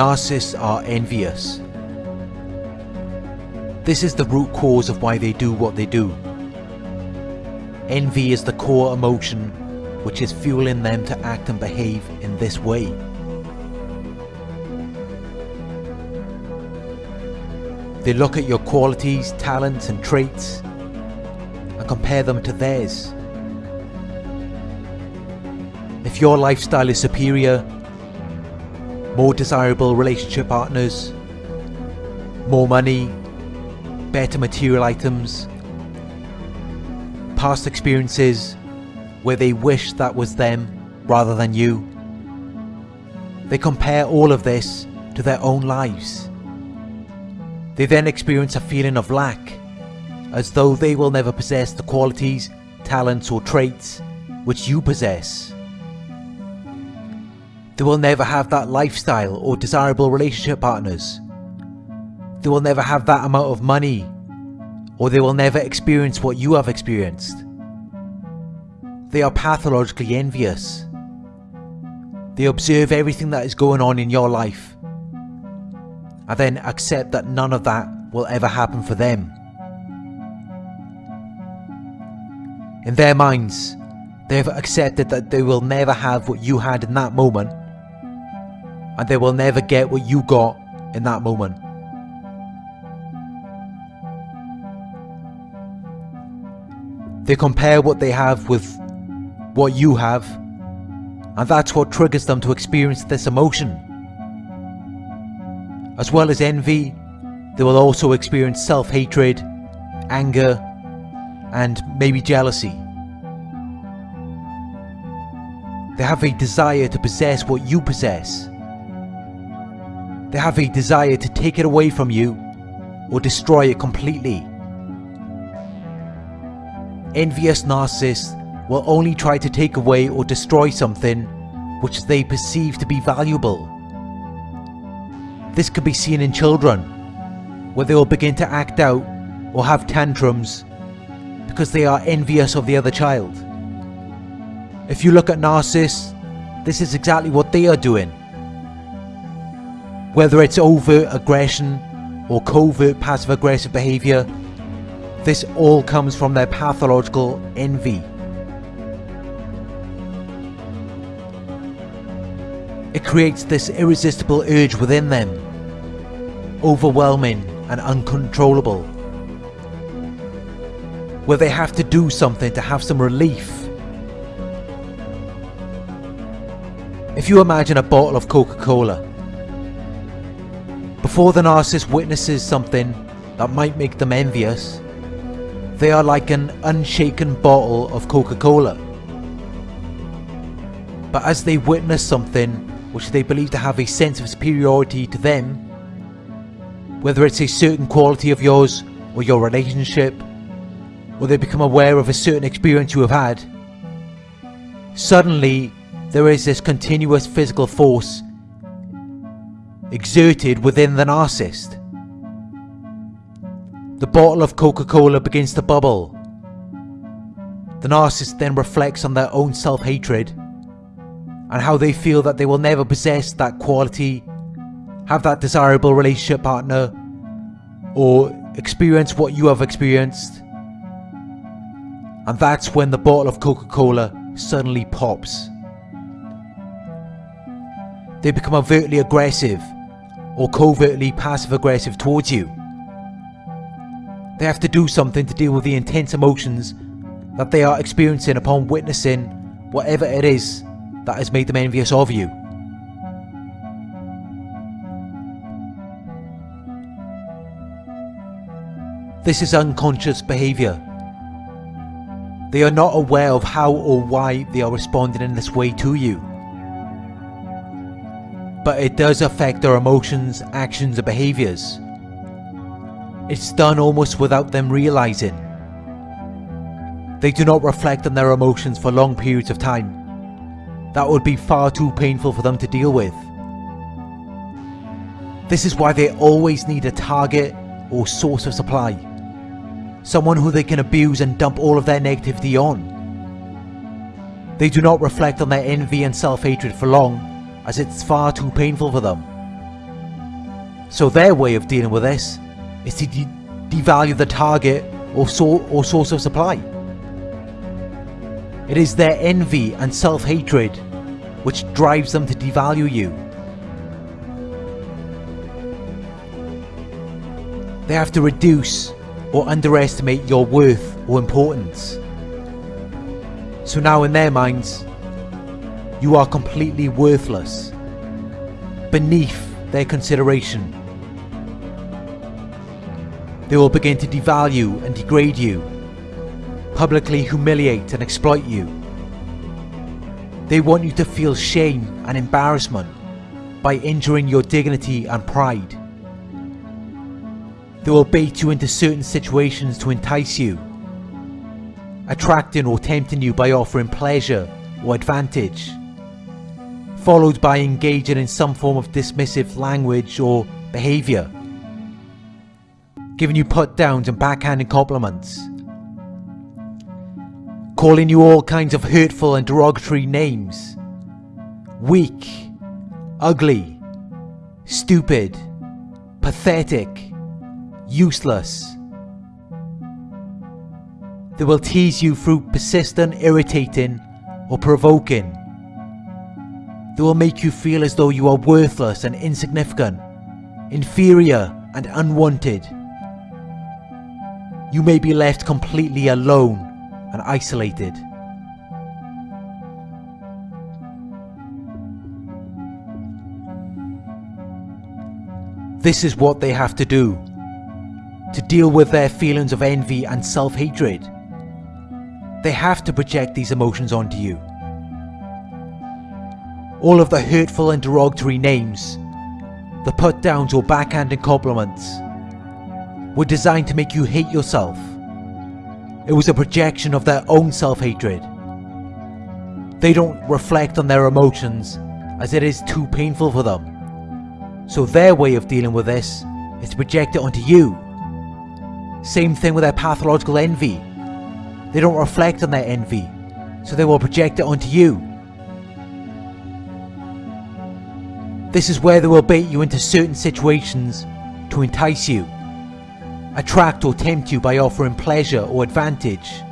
Narcissists are envious. This is the root cause of why they do what they do. Envy is the core emotion which is fueling them to act and behave in this way. They look at your qualities, talents and traits and compare them to theirs. If your lifestyle is superior, more desirable relationship partners, more money, better material items, past experiences where they wish that was them rather than you. They compare all of this to their own lives. They then experience a feeling of lack, as though they will never possess the qualities, talents or traits which you possess. They will never have that lifestyle or desirable relationship partners. They will never have that amount of money or they will never experience what you have experienced. They are pathologically envious. They observe everything that is going on in your life and then accept that none of that will ever happen for them. In their minds, they have accepted that they will never have what you had in that moment and they will never get what you got in that moment. They compare what they have with what you have, and that's what triggers them to experience this emotion. As well as envy, they will also experience self-hatred, anger, and maybe jealousy. They have a desire to possess what you possess they have a desire to take it away from you or destroy it completely. Envious narcissists will only try to take away or destroy something which they perceive to be valuable. This can be seen in children, where they will begin to act out or have tantrums because they are envious of the other child. If you look at narcissists, this is exactly what they are doing. Whether it's overt aggression or covert passive aggressive behaviour, this all comes from their pathological envy. It creates this irresistible urge within them, overwhelming and uncontrollable, where they have to do something to have some relief. If you imagine a bottle of Coca-Cola before the narcissist witnesses something that might make them envious, they are like an unshaken bottle of Coca-Cola. But as they witness something which they believe to have a sense of superiority to them, whether it's a certain quality of yours or your relationship, or they become aware of a certain experience you have had, suddenly there is this continuous physical force exerted within the narcissist. The bottle of Coca-Cola begins to bubble. The narcissist then reflects on their own self-hatred and how they feel that they will never possess that quality, have that desirable relationship partner, or experience what you have experienced. And that's when the bottle of Coca-Cola suddenly pops. They become overtly aggressive or covertly passive aggressive towards you. They have to do something to deal with the intense emotions that they are experiencing upon witnessing whatever it is that has made them envious of you. This is unconscious behaviour. They are not aware of how or why they are responding in this way to you but it does affect their emotions, actions and behaviours. It's done almost without them realising. They do not reflect on their emotions for long periods of time. That would be far too painful for them to deal with. This is why they always need a target or source of supply. Someone who they can abuse and dump all of their negativity on. They do not reflect on their envy and self-hatred for long as it's far too painful for them. So their way of dealing with this is to de devalue the target or, so or source of supply. It is their envy and self-hatred which drives them to devalue you. They have to reduce or underestimate your worth or importance. So now in their minds, you are completely worthless, beneath their consideration. They will begin to devalue and degrade you, publicly humiliate and exploit you. They want you to feel shame and embarrassment by injuring your dignity and pride. They will bait you into certain situations to entice you, attracting or tempting you by offering pleasure or advantage, followed by engaging in some form of dismissive language or behaviour, giving you put downs and backhanded compliments, calling you all kinds of hurtful and derogatory names, weak, ugly, stupid, pathetic, useless. They will tease you through persistent irritating or provoking. They will make you feel as though you are worthless and insignificant, inferior and unwanted. You may be left completely alone and isolated. This is what they have to do to deal with their feelings of envy and self-hatred. They have to project these emotions onto you. All of the hurtful and derogatory names, the put downs or backhanded compliments, were designed to make you hate yourself. It was a projection of their own self-hatred. They don't reflect on their emotions as it is too painful for them. So their way of dealing with this is to project it onto you same thing with their pathological envy. They don't reflect on their envy, so they will project it onto you. This is where they will bait you into certain situations to entice you, attract or tempt you by offering pleasure or advantage,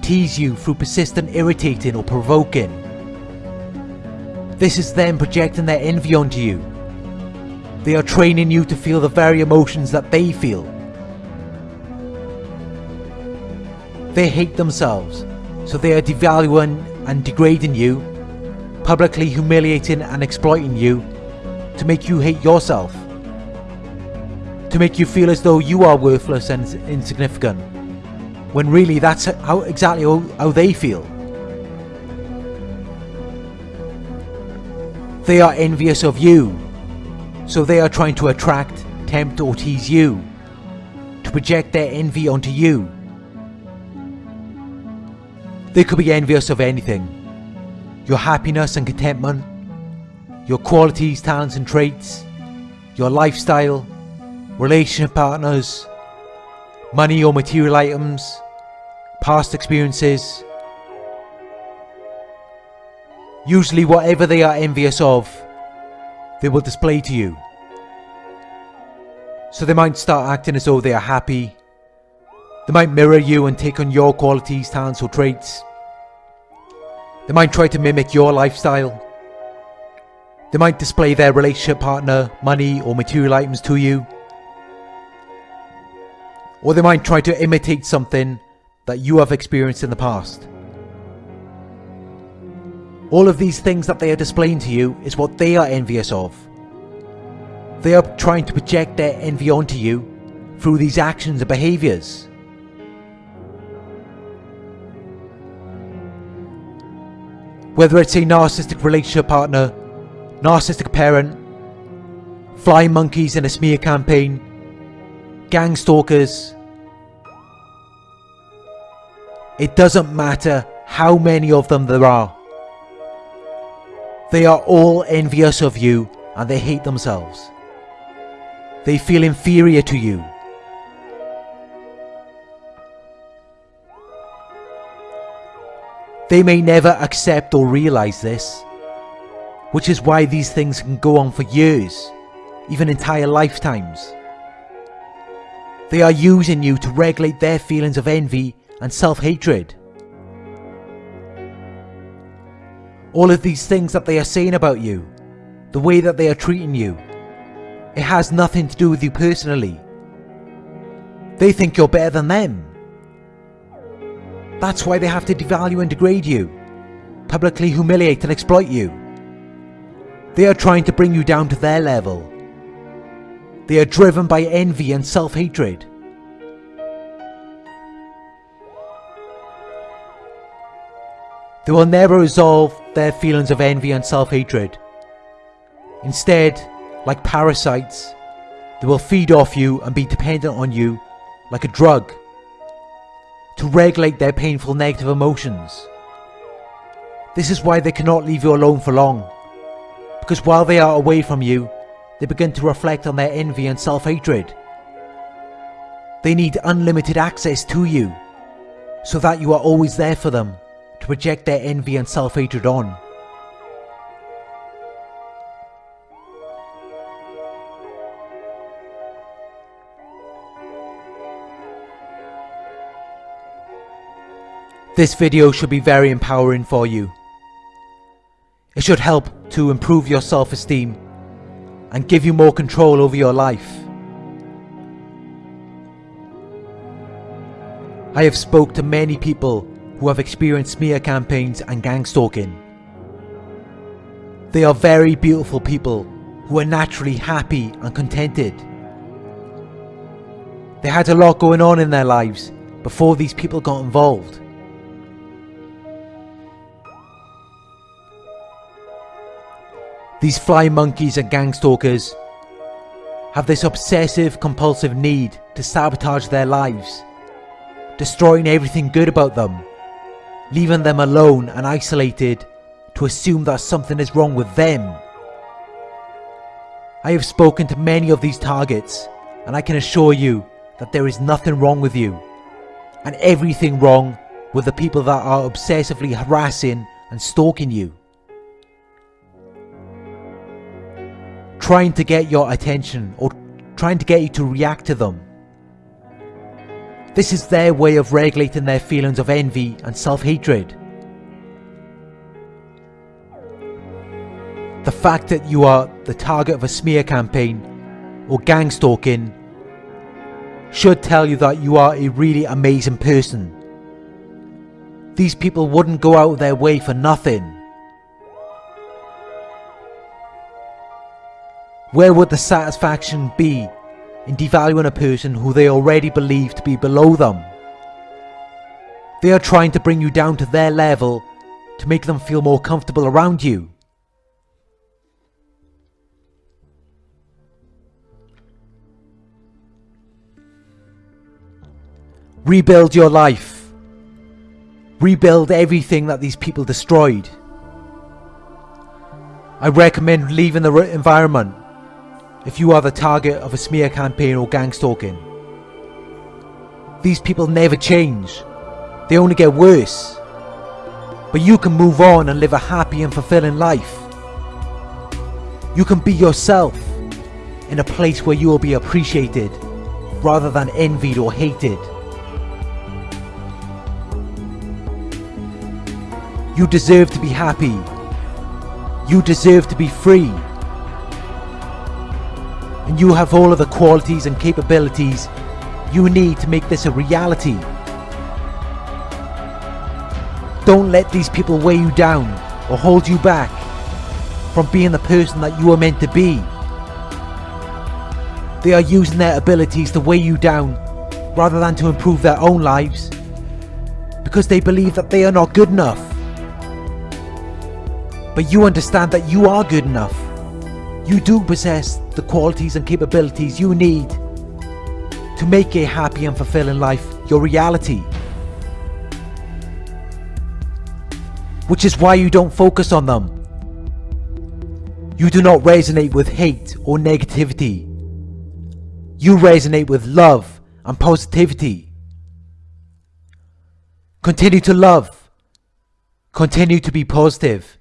tease you through persistent irritating or provoking. This is them projecting their envy onto you. They are training you to feel the very emotions that they feel. They hate themselves, so they are devaluing and degrading you, publicly humiliating and exploiting you to make you hate yourself. To make you feel as though you are worthless and insignificant, when really that's how exactly how, they feel. They are envious of you, so they are trying to attract, tempt or tease you, to project their envy onto you they could be envious of anything. Your happiness and contentment, your qualities, talents and traits, your lifestyle, relationship partners, money or material items, past experiences. Usually whatever they are envious of, they will display to you. So they might start acting as though they are happy. They might mirror you and take on your qualities, talents or traits. They might try to mimic your lifestyle. They might display their relationship partner, money or material items to you. Or they might try to imitate something that you have experienced in the past. All of these things that they are displaying to you is what they are envious of. They are trying to project their envy onto you through these actions and behaviours. Whether it's a narcissistic relationship partner, narcissistic parent, flying monkeys in a smear campaign, gang stalkers. It doesn't matter how many of them there are. They are all envious of you and they hate themselves. They feel inferior to you. They may never accept or realise this, which is why these things can go on for years, even entire lifetimes. They are using you to regulate their feelings of envy and self-hatred. All of these things that they are saying about you, the way that they are treating you, it has nothing to do with you personally. They think you're better than them. That's why they have to devalue and degrade you, publicly humiliate and exploit you. They are trying to bring you down to their level. They are driven by envy and self-hatred. They will never resolve their feelings of envy and self-hatred. Instead, like parasites, they will feed off you and be dependent on you like a drug to regulate their painful negative emotions. This is why they cannot leave you alone for long, because while they are away from you, they begin to reflect on their envy and self-hatred. They need unlimited access to you, so that you are always there for them to project their envy and self-hatred on. This video should be very empowering for you. It should help to improve your self-esteem and give you more control over your life. I have spoke to many people who have experienced smear campaigns and gang stalking. They are very beautiful people who are naturally happy and contented. They had a lot going on in their lives before these people got involved. These fly monkeys and gang stalkers have this obsessive compulsive need to sabotage their lives, destroying everything good about them, leaving them alone and isolated to assume that something is wrong with them. I have spoken to many of these targets and I can assure you that there is nothing wrong with you and everything wrong with the people that are obsessively harassing and stalking you. Trying to get your attention or trying to get you to react to them. This is their way of regulating their feelings of envy and self-hatred. The fact that you are the target of a smear campaign or gang stalking should tell you that you are a really amazing person. These people wouldn't go out of their way for nothing. Where would the satisfaction be in devaluing a person who they already believe to be below them? They are trying to bring you down to their level to make them feel more comfortable around you. Rebuild your life. Rebuild everything that these people destroyed. I recommend leaving the environment if you are the target of a smear campaign or gang stalking. These people never change. They only get worse. But you can move on and live a happy and fulfilling life. You can be yourself in a place where you will be appreciated rather than envied or hated. You deserve to be happy. You deserve to be free and you have all of the qualities and capabilities you need to make this a reality. Don't let these people weigh you down or hold you back from being the person that you are meant to be. They are using their abilities to weigh you down rather than to improve their own lives because they believe that they are not good enough. But you understand that you are good enough. You do possess the qualities and capabilities you need to make a happy and fulfilling life your reality. Which is why you don't focus on them. You do not resonate with hate or negativity. You resonate with love and positivity. Continue to love. Continue to be positive.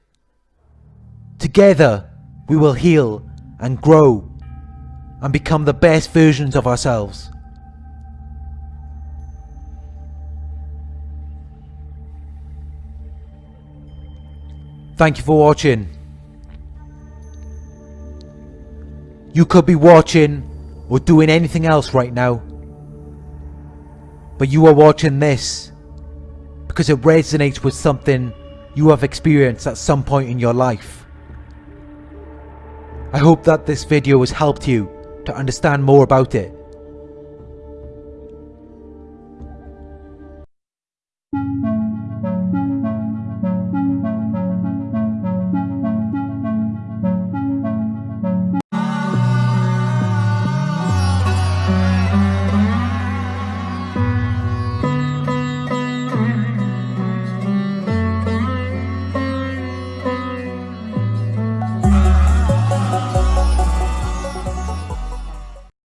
Together, we will heal and grow and become the best versions of ourselves. Thank you for watching. You could be watching or doing anything else right now. But you are watching this because it resonates with something you have experienced at some point in your life. I hope that this video has helped you to understand more about it